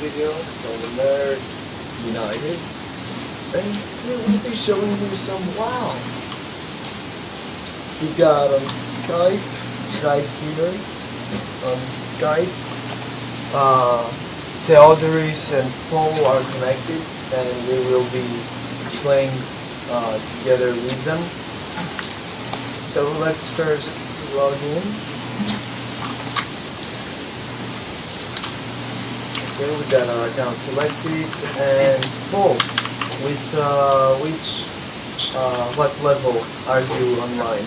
video Nerd United and we will be showing you some WoW. We got on Skype right here on Skype. Uh, Theodoris and Paul are connected and we will be playing uh, together with them. So let's first log in. Okay, we got our account selected and Paul, with uh, which, uh, what level are you online?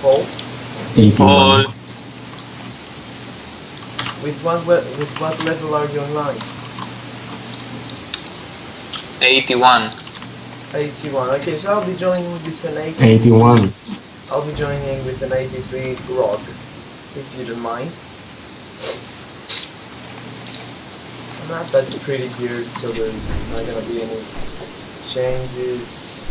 Paul, 81. with what with what level are you online? 81. 81. Okay, so I'll be joining with an 80. 81. I'll be joining with an 83 grog, if you don't mind. I'm not that pretty geared, so there's not gonna be any changes.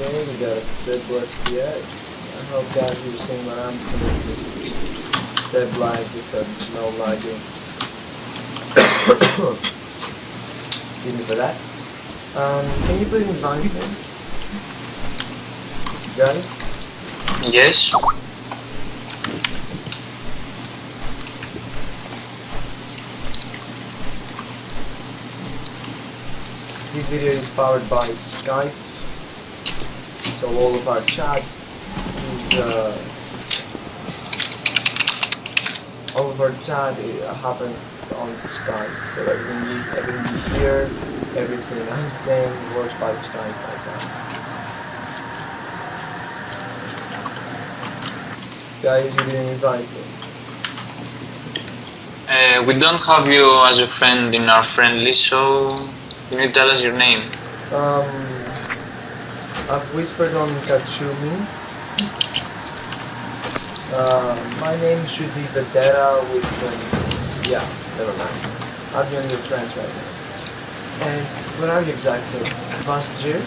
Okay, we got a stable yes. I hope guys you're seeing what I'm seeing with stabilized with no lagging. Excuse me for that. Um, can you please invite me? Got it? Yes. This video is powered by Skype, so all of our chat is uh, all of our chat happens on Skype. So everything you everything you hear, everything I'm saying works by Skype like that. Guys, you didn't invite me. Uh, we don't have you as a friend in our friend list, so you need to tell us your name. Um, I've whispered on Kachumi. Uh, my name should be Vedera with, um, yeah, never mind. I'll be on your friends right now. And where are you exactly? Vashj'ir?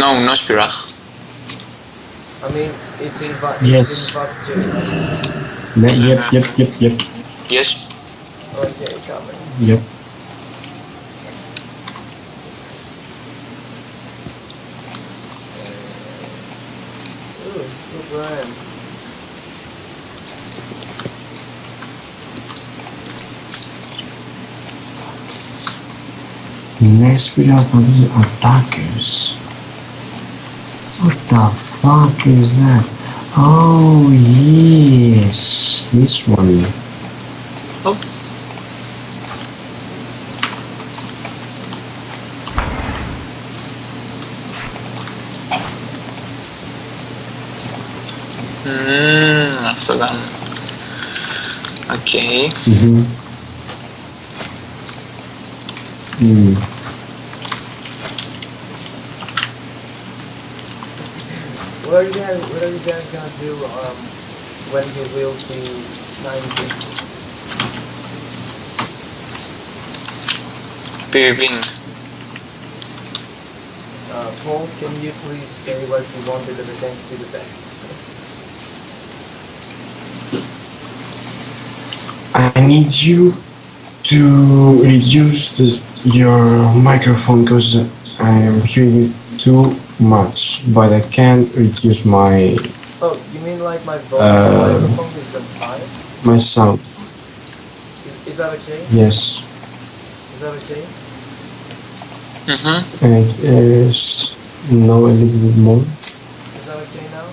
No, no Spirach. I mean, it's in, Va- Yes. it's in Vashj'ir, right? Ne- Yep, yep, yep, yep, Yes. Okay, coming. Yep. Ooh, good brand. Nespirah for the attackers. What the fuck is that? Oh yes, this one. Oh. Mm, after that. Okay. Mm-hmm. Mm. What are you guys, what are you guys gonna do, um, when you will be 90? PvP. Uh, Paul, can you please say what you want because I can't see the text? I need you to reduce the, your microphone because I am hearing it too much, but I can't reduce my Oh, you mean like my volume Uh, microphone is on highest? my sound. Is, is that okay? Yes, Is that okay? Mm-hmm. and it is now a little bit more. Is that okay now?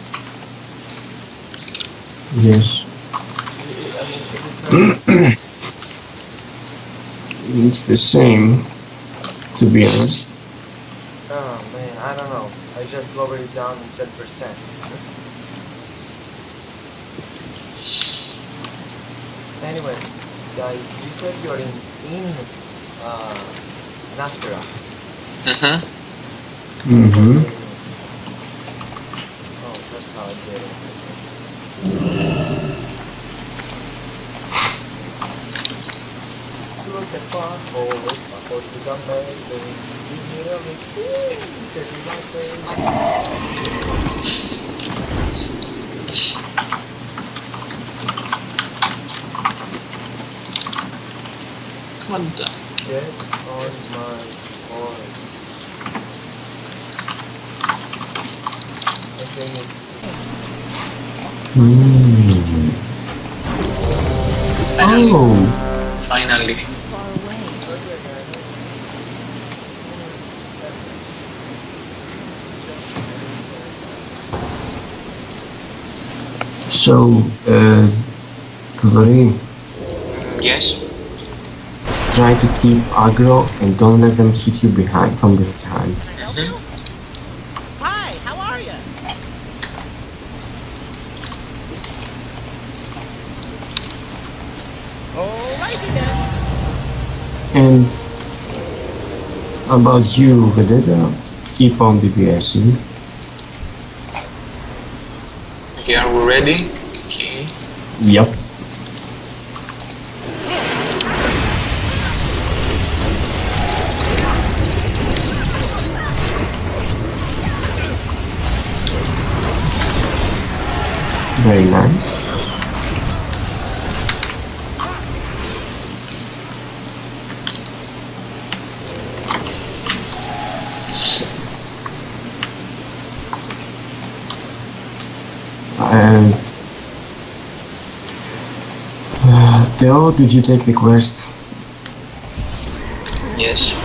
Yes, I- I mean, is it perfect? It's the same, to be honest. oh man, I don't know. I just lowered it down 10%. anyway, guys, you said you're in, in, uh, Nespirah. Mm-hmm. Mm-hmm. Oh, that's how I did it. Look at my horse, my horse is amazing. He you know, like, "Ooh, this is my face. What the? Get on my horse. I think it's Mm. Finally. Oh, Finally. far away. okay, guys. So, uh, Todori, Yes? try to keep aggro and don't let them hit you behind from behind. Mhm. Hi, how are you? Alrighty then. And about you, Vedeta, keep on DPSing. Okay, are we ready? Yep. There you. Uh, did you take the quest? Yes.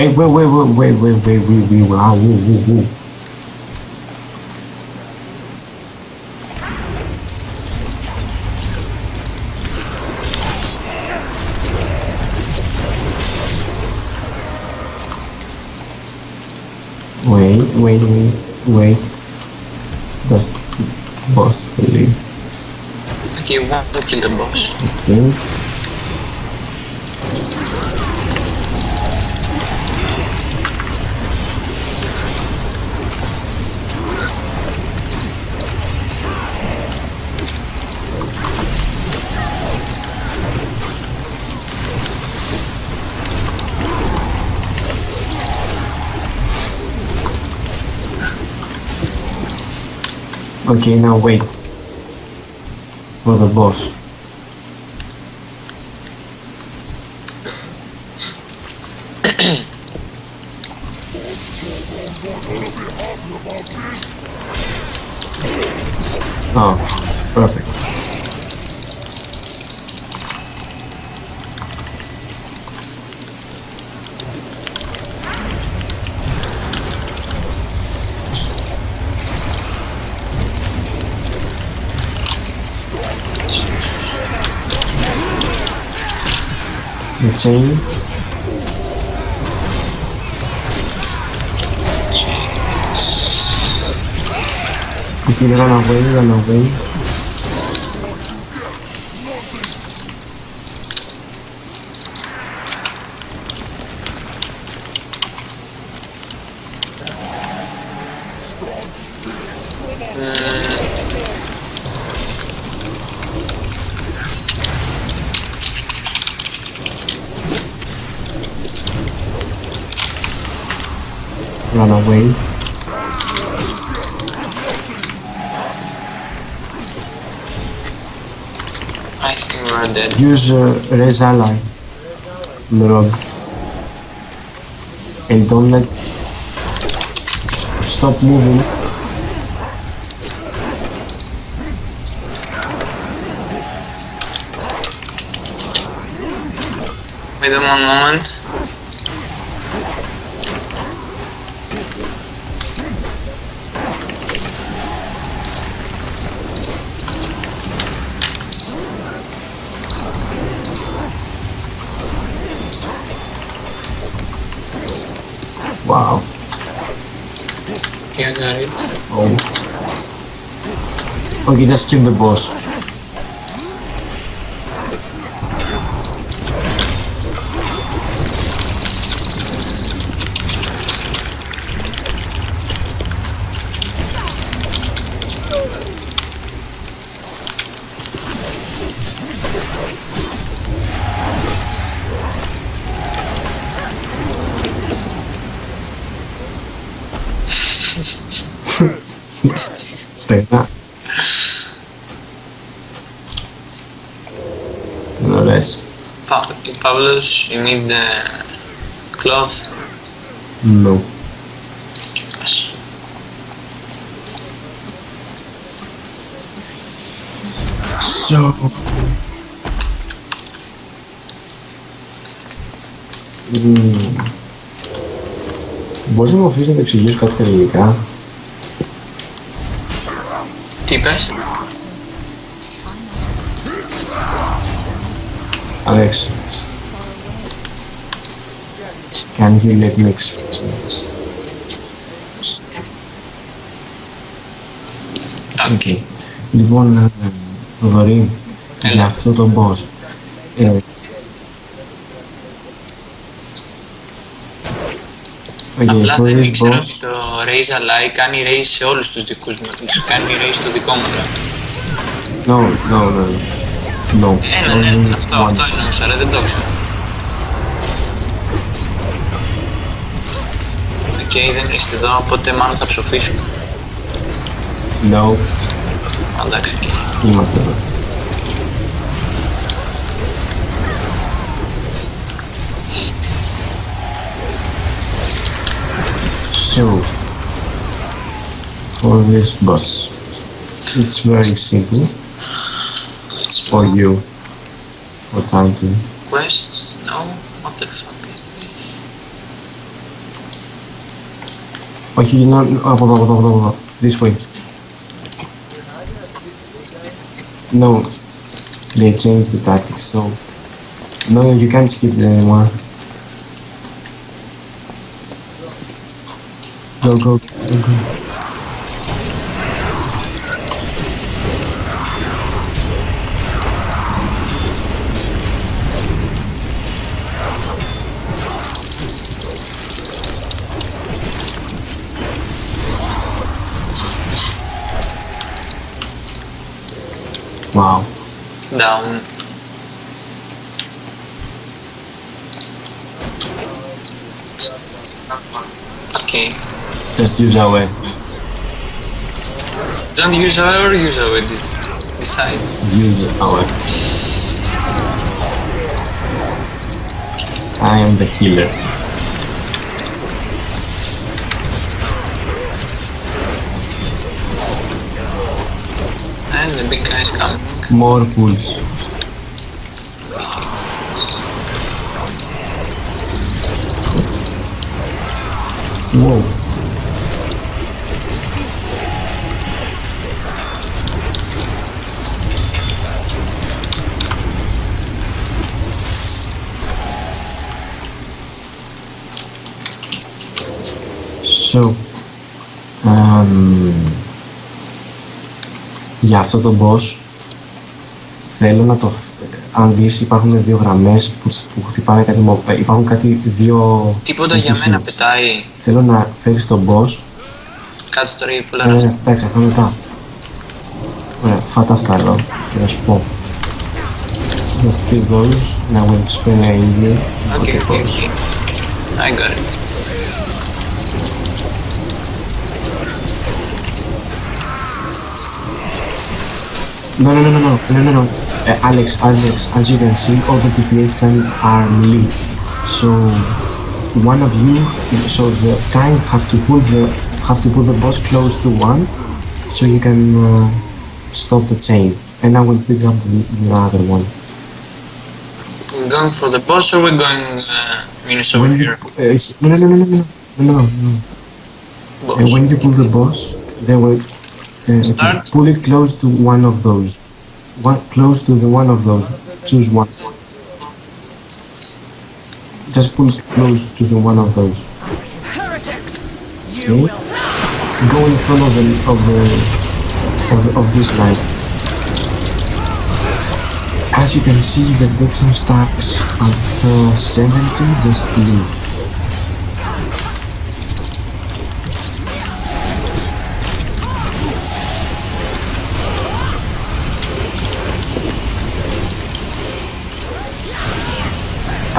Wait, wait, wait, wait, wait, wait, wait, wait, wait, wow, whoa, whoa, whoa. Wait, wait, wait, wait. The boss believe. Okay, one to kill the boss. Okay. Okay, now wait. For the boss. Chain. If you run away, run away. Run away. I think we are dead. Use uh, Res Ally. Lurog. And don't let... Stop moving. Wait a moment. we just kill the boss. Стоит, да? Ωραίες. Pa- Pavlos, you need the cloth. No. Yes. So... Mm. Μπορείς να μου αφήσεις να το εξηγήσω κάτι στα ελληνικά; Τι είπες; Alex, can you let me explain? Okay. Λοιπόν, ε, Θοδωρή, Έλα. για αυτό το boss. Ε, Okay, Απλά for δεν this ήξερα boss, ότι το raise alike κάνει raise σε όλους τους δικούς μου. Κάνει raise στο δικό μου. τώρα. no, no, no, No. And then stop, stop, no, shut the dog Οκ, okay, δεν είστε εδώ, οπότε μάλλον θα ψοφήσουμε. No. Εντάξει. Είμαστε εδώ. So, for this bus, it's very simple. It's for you. for time? Quests? No? What the fuck is this? Okay, you know, oh, blah, blah, blah, this way. No, they changed the tactics, so... No, you can't skip it anymore. Go, go, go, go. Down. Okay. Just use our way. Don't use our or use our de- decide. use our. I am the healer. And the big guy's coming. More pulls. So, um, για αυτό το boss θέλω να το... Αν δεις υπάρχουν δύο γραμμές που, που χτυπάνε κάτι μο- ε, υπάρχουν κάτι δύο... Τίποτα για μένα NPCs. πετάει. Θέλω να φέρεις τον boss Κάτσε τώρα για πολλά ναι, ναι, ρεύμα. εντάξει, αυτά μετά. Ωραία, φάτα αυτά εδώ και θα σου πω. Just kill those and I will explain you what Okay, the okay, boss. okay. I got it. No, no, no, no, no, no, no, no. Uh, Alex, Alex, as you can see, all the DPS are melee. So one of you, so the tank have to pull the have to pull the boss close to one, so you can uh, stop the chain. And I will pick up the, the other one. Going for the boss or we're going uh, Minus over here? uh, no, no, no, no, no, no, no, no. Boss. And when you pull the boss, they will uh, okay, pull it close to one of those. One close to the one of those. Choose one. Just pull it close to the one of those. Heretics! Okay. Go in front of the of the of, of this guy. As you can see, the Dixon stacks at uh, 70, just leave.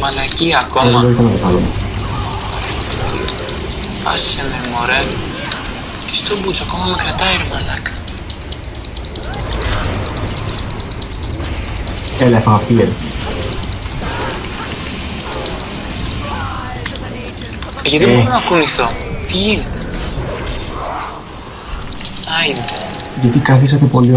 κρατάει η μαλακή δεν ακόμα. το ήταν καλό όμως. Άσε με μωρέ. Τι στο μπούτσο ακόμα με κρατάει ρε μαλάκα. Έλα, έφαγα φύγε. Γιατί Ε. δεν μπορώ να κουνηθώ; Τι γίνεται; Άιντε. Γιατί καθίσατε πολύ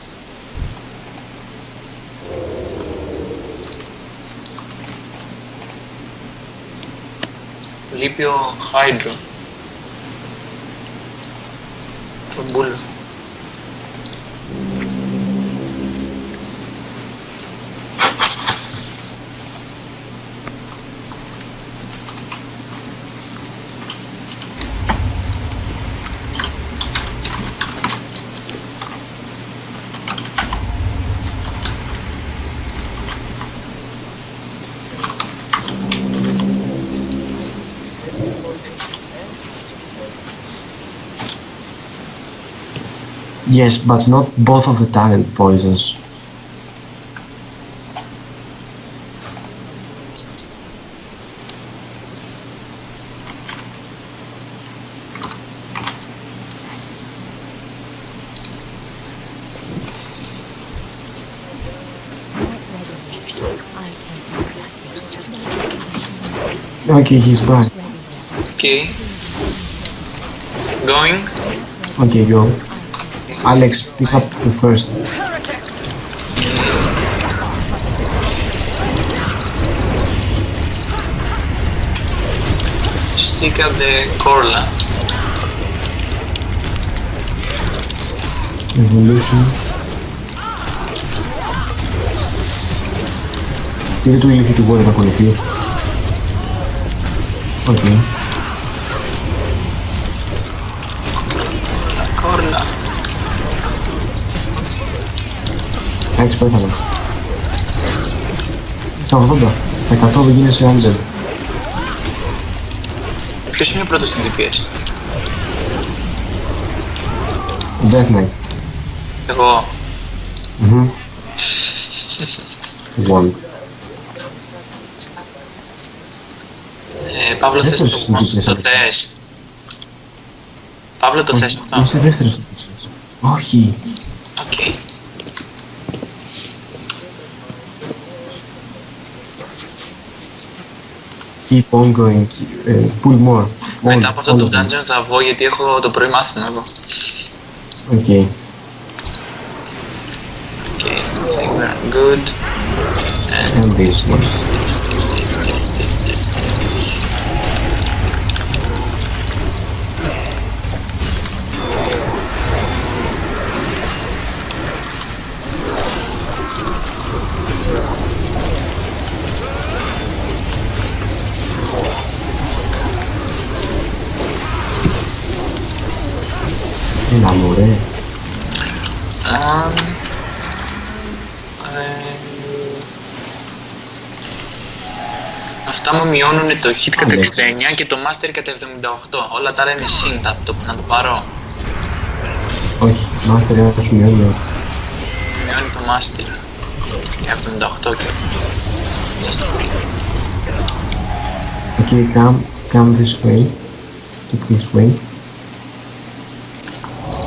pure hydro. Turbulence. Yes, but not both of the talent poisons. Okay, he's back. Okay. Going. Okay, go. Alex, pick up the first. Stick up the Corla. Evolution. Give it to me if you want to work on it. Okay. Alex, πέθανε. Στα 80. Στα 100 δεν γίνεσαι Angel. Ποιος είναι πρώτος στην DPS. Death Knight. Εγώ. Μμμ. One. Ε, Παύλο θες Δεύτερος το, στην DPS, το Alex. θες. Παύλο το θες αυτό. Είσαι δεύτερος στο φούτσες. Όχι. Keep on going. Uh, pull more. Μετά All- από αυτό all το of them. dungeon θα βγω γιατί έχω το πρωί μάθημα εγώ. Okay. Okay, I think we're good. And this one. Το hit κατά 69 και το master κατά 78. Όλα τα άλλα είναι sync, θα το, να το πάρω. Όχι, μάστερ ένα σου μειώνει. Μειώνει το master. Για 78 και... Just a bit. Okay, come, come this way. Take this way.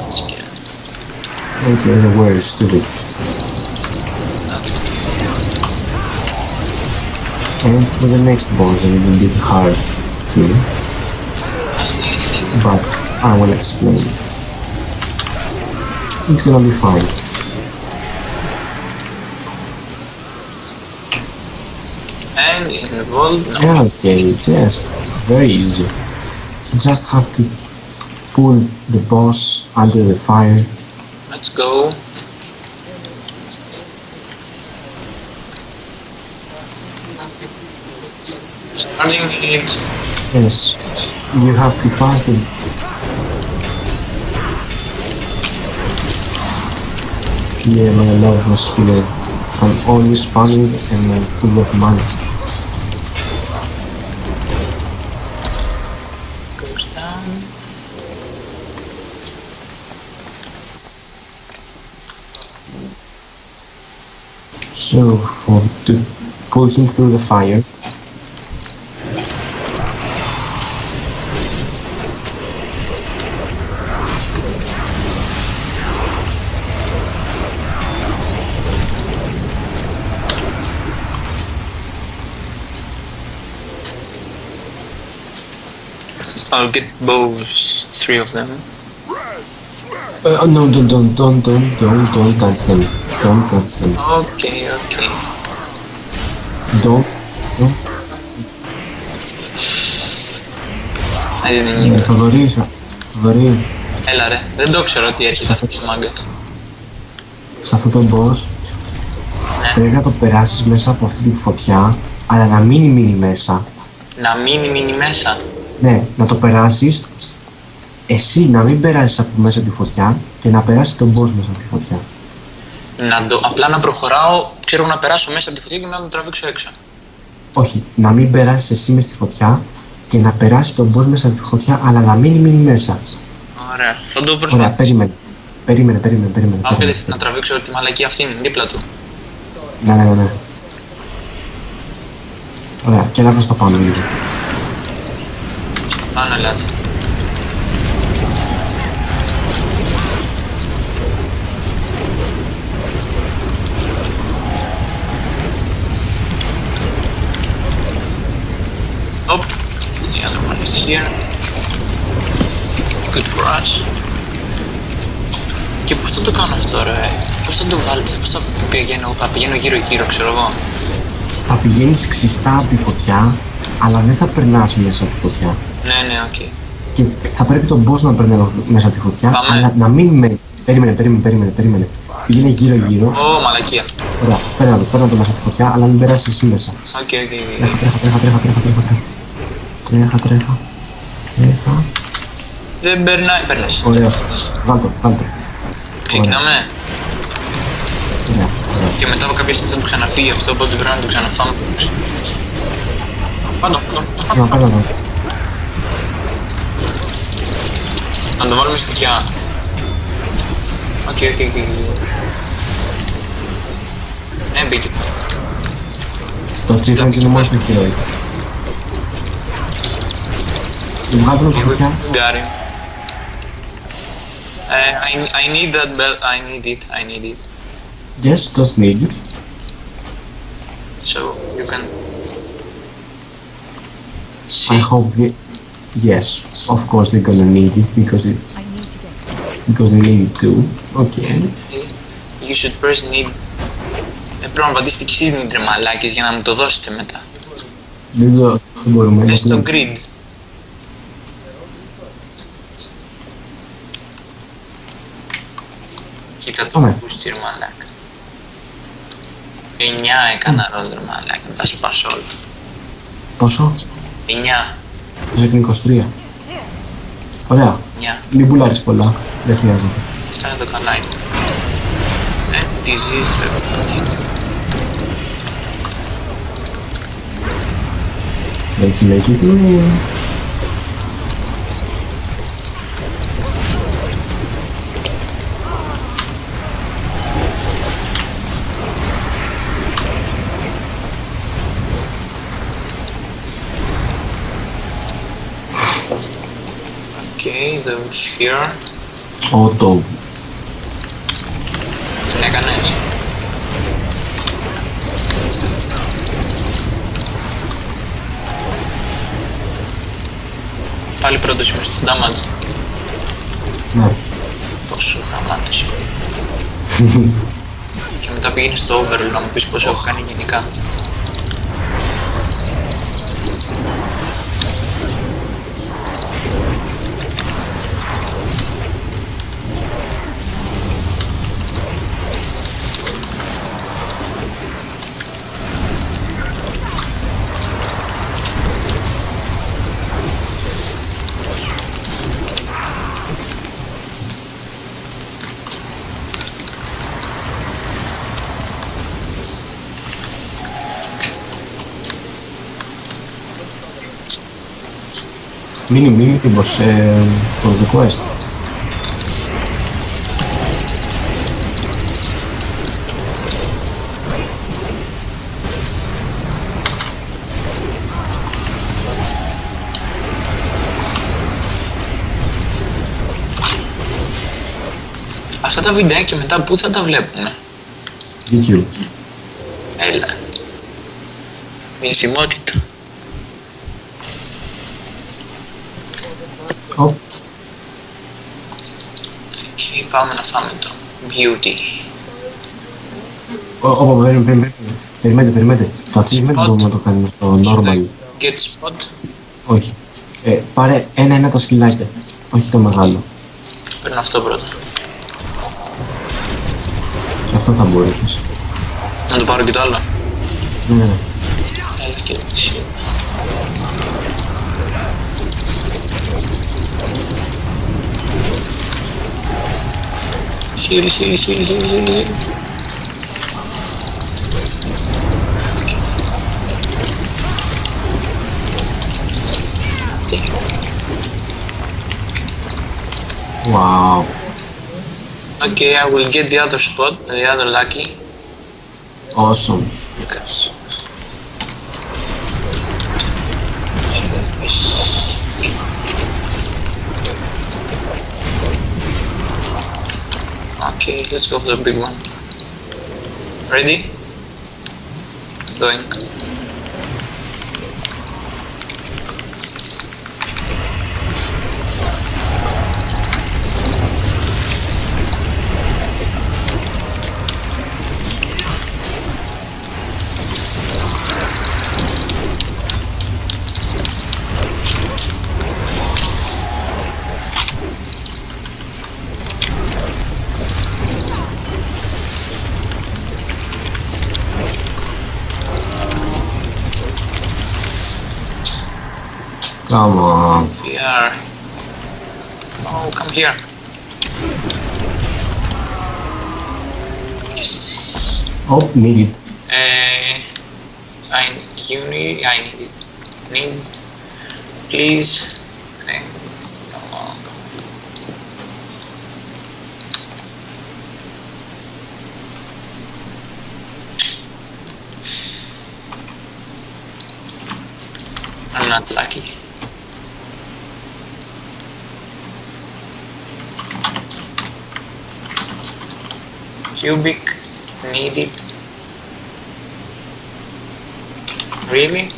Έτσι και... Okay, the word is stupid. And for the next boss, a will be hard too, but I will explain. It's gonna be fine. And involved, no. Yeah, okay, just it's very easy. You just have to pull the boss under the fire. Let's go. Starting it. Yes, you have to pass them. Yeah, my love was here. I'm always spamming and I'm full of money. Goes down. So, for to pull him through the fire, I'll get both, three of them. uh, no, don't, don't, don't, don't, don't, don't touch them. Don't touch them. Okay, okay. Don't, don't. I didn't Ε, need Θοδωρή, σα- Θοδωρή, Έλα ρε, δεν το ξέρω ότι έρχεται αυτός ο μάγκας. σε αυτό το boss Ναι. πρέπει να το περάσεις μέσα από αυτή τη φωτιά, αλλά να μείνει μείνει μέσα. Να μείνει μείνει μέσα. Ναι, να το περάσεις, εσύ να μην περάσεις από μέσα τη φωτιά και να περάσεις τον boss μέσα από τη φωτιά. Να το, απλά να προχωράω, ξέρω να περάσω μέσα από τη φωτιά και να τον τραβήξω έξω. Όχι, να μην περάσεις εσύ μέσα στη φωτιά και να περάσεις τον boss μέσα από τη φωτιά, αλλά να μείνει μείνει μέσα. Ωραία, θα το Ωραία, προσπαθήσω. περίμενε. Περίμενε, περίμενε, περίμενε. Πάω περίμενε. κατευθείαν να τραβήξω τη μαλακή αυτήν δίπλα του. Ναι, ναι, ναι, ναι. Ωραία, και να προς το πάνω λίγο. Πάνω ελάτε. Oh, the other one is here. Good for us. Και πώς θα το κάνω αυτό ρε, πώς θα το βάλω, πώς θα πηγαίνω, θα πηγαίνω γύρω γύρω ξέρω εγώ; Θα πηγαίνεις ξιστά από τη φωτιά, αλλά δεν θα περνάς μέσα από τη φωτιά. Ναι, ναι, οκ. Και θα πρέπει τον boss να περνάει μέσα από τη φωτιά, Πάμε. αλλά να μην με... Περίμενε, περίμενε, περίμενε, περίμενε. Πήγαινε γύρω γύρω. Ω, μαλακία. Ωραία, παίρνα το, παίρνα το μέσα από τη φωτιά, αλλά μην περάσεις εσύ μέσα. Οκ, οκ, οκ. Τρέχα, τρέχα, τρέχα, τρέχα, τρέχα, τρέχα, τρέχα. Τρέχα, τρέχα. Τρέχα. Δεν περνάει, πέρασε. Ωραία. Βάλτο, βάλτο. Ξεκινάμε. Ωραία, ωραία. Και μετά από κάποια στιγμή θα του ξαναφύγει αυτό, οπότε πρέπει να το ξαναφάμε. Πάντο, πάντο, το அந்த மாதிரி இருக்கியா okay okay okay Nie bić. To ci będzie na mocny chwilę. Gary. Uh, I, I need that belt. I need it. I need it. Yes, just need it. So you can. See. I hope. Yes, of course they're gonna need it because it I need to get because they need it too. Okay. You should press need. Ε, πρέπει να πατήσετε κι εσείς need ρε μαλάκες για να μου το δώσετε μετά. Δεν το δεν μπορούμε. Πες στο γιατί- grid. Και κάτω Πάμε. μπούστι ρε μαλάκα. 9 έκανα ρόλ ρε μαλάκα, να τα σπάσω όλα. Πόσο; 9, Το είναι 23. Ωραία. 9. Μην πουλάρεις πολλά. Δεν χρειάζεται. Αυτά είναι το καλά είναι. And diseased everything. Let's make Okay, those here. Auto. Την έκανες. Πάλι πρώτος είμαι στο damage. Ναι. Πόσο χαμάτος. και μετά πηγαίνει στο overall να μου πεις πόσο έχω κάνει γενικά. Mínimo, mínimo. Αυτά τα βιντεάκια μετά πού θα τα βλέπουμε; YouTube. Έλα. Μια σημότητα. Και πάμε να φάμε το beauty. Ω, ω, περιμένετε, περιμένετε. Περιμένετε, περιμένετε. Το achievement Spot. μπορούμε να το κάνουμε στο normal. Get spot. Όχι. Ε, πάρε ένα-ένα τα σκυλάκια. Όχι το μεγάλο. Παίρνω αυτό πρώτα. Και αυτό θα μπορούσες. Να το πάρω και το άλλο. Ναι, ναι, ναι. Έλα και εσύ. Wow. Okay, I will get the other spot, the other lucky. Awesome. Okay. Okay, let's go for the big one. Ready? Going. Come on. We are. Oh, come here. Yes. Oh, need it. Uh, I you need I need it. Need please. Thank. I'm not lucky. Cubic needed. Really?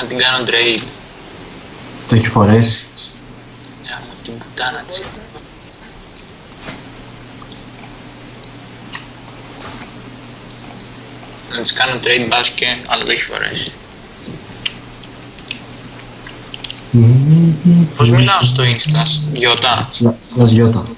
Να την κάνω trade. Το έχεις φορέσει. Για μου την πουτάνα της. Να της κάνω trade μπάσκε, αλλά το έχει φορέσει. Πώς μιλάω στο Insta, Γιώτα; Σλας γιώτα.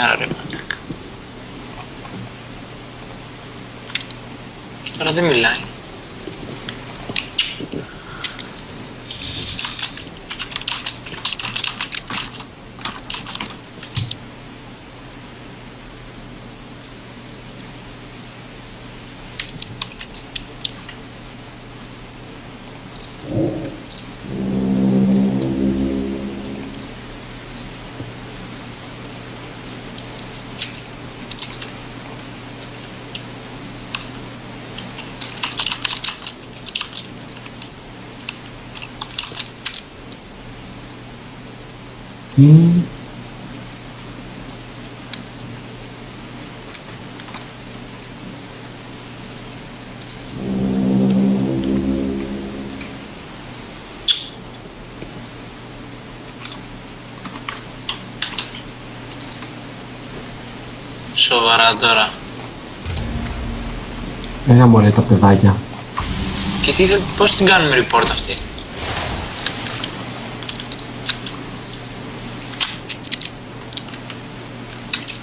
señalar Quitaros de mi line. Σοβαρά τώρα. Ένα μωρέ τα παιδάκια. Και τι, θα- πώς την κάνουμε report αυτή;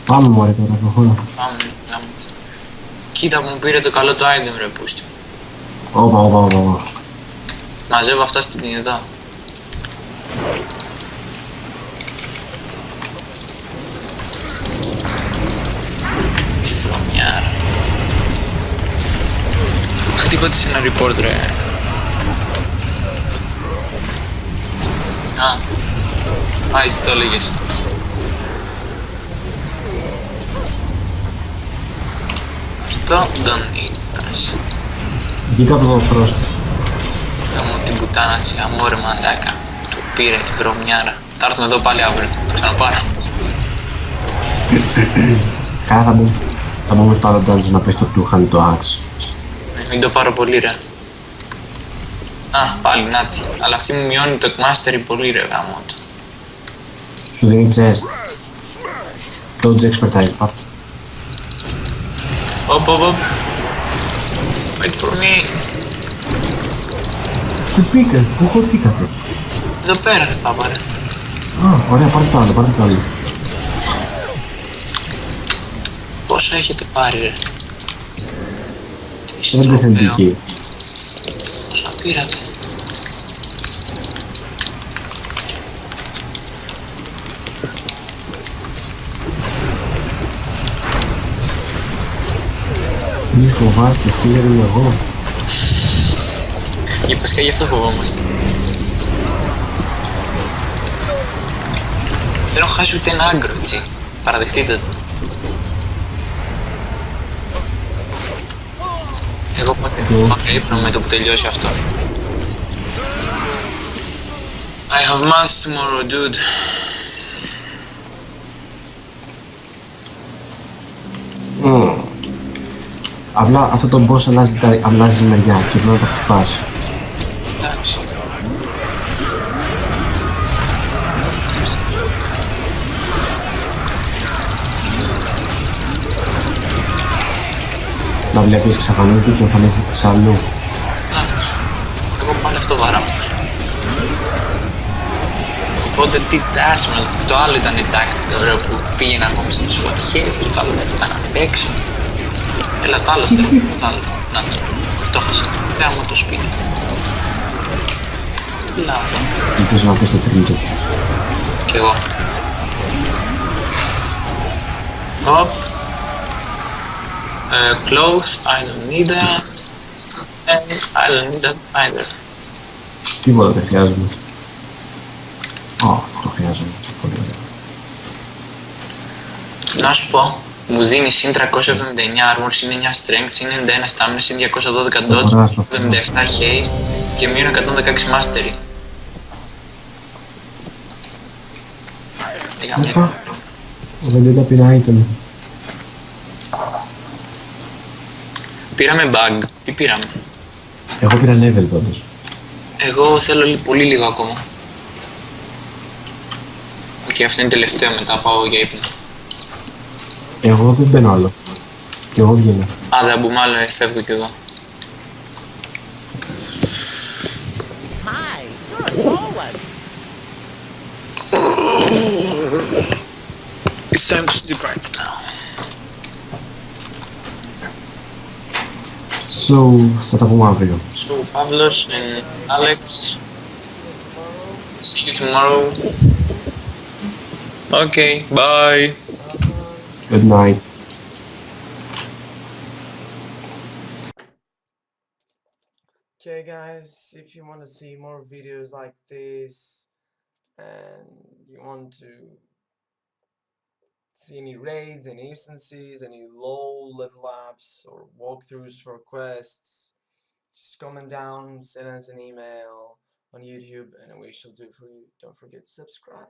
Πάμε μωρέ τώρα, προχώρα. Πάμε, γάμο το. Κοίτα που μου πήρε το καλό το item ρε πούστη. Όπα, όπα, όπα, όπα. Μαζεύω αυτά στην κινητό. Χτύπω της ένα report ρε. Α, α, έτσι το έλεγες. Αυτό δεν ήταν. Κοίτα από το frost. Θα μου την πουτάνα της γαμώ ρε μαλάκα. Το πήρε τη βρωμιάρα. Θα έρθουμε εδώ πάλι αύριο. Το ξαναπάρω. Κάρα θα μπούμε. Θα μπούμε στο άλλο dungeon να πέσει το two hand το axe. Ναι, μην το πάρω πολύ ρε. Α, πάλι νάτι. Αλλά αυτή μου μειώνει το mastery πολύ ρε γάμο του. Σου δίνει chest. Dodge expertise, πάρ' το. Οπ, οπ, οπ. Wait for me. Πού πήγατε, πού χωθήκατε; Εδώ πέρα ρε πάπα ρε. Α, ωραία, πάρτε το άλλο, πάρτε το άλλο. Πόσα έχετε πάρει ρε. Τι Δεν είναι στροπέο. θεντική. Πόσα πήρατε. Μη φοβάστε, φίλε είμαι εγώ. Για βασικά γι' αυτό φοβόμαστε. Δεν έχω χάσει ούτε ένα άγκρο, έτσι. Παραδεχτείτε το. Εγώ πάω πάω ύπνο με το που τελειώσει αυτό. I have math tomorrow, dude. Μμμ. Απλά αυτό το boss αλλάζει, τα, αλλάζει μεριά και πρέπει να το χτυπάς. Να βλέπεις εξαφανίζεται και εμφανίζεται της αλλού. Εγώ πάλι αυτό βαράω. Οπότε τι τάσμα, το άλλο ήταν tactic, το ωραίο που πήγαινα ακόμα στις φωτιές και το άλλο δεν ήταν απ' έξω. Έλα το άλλο θέλω, το άλλο. Να, το έχασα. Γάμω το σπίτι. Λάβα. Ελπίζω να πεις το τρίτο. Κι εγώ. Hop. Uh, clothes, I don't need that. And I don't need that either. Τίποτα δεν χρειάζομαι. Α, αυτό το χρειάζομαι. Πολύ ωραία. Να σου πω, μου δίνει συν 379 armor, συν 9 strength, συν 91 stamina, συν 212 dodge, Ωραία, στο 77 haste και μείον 116 mastery. Πήγαμε. Οπα. Δεν δεν τα πήρα Πήραμε bug. Τι πήραμε; Εγώ πήρα level πάντως. Εγώ θέλω λι- πολύ λίγο ακόμα. Οκ, αυτό είναι τελευταίο μετά πάω για ύπνο. Εγώ δεν μπαίνω άλλο. Και εγώ βγαίνω. Α, δεν μπούμε άλλο, ε, φεύγω κι εγώ. Hi, you're a tall one. It's time to sleep So, what have one for? So, Pavlos and Alex. See you tomorrow. Okay, bye. Good night. Okay guys, if you want to see more videos like this and you want to see any raids, any instances, any low level ups or walkthroughs for quests, just comment down, send us an email on YouTube and we shall do for you. Don't forget to subscribe.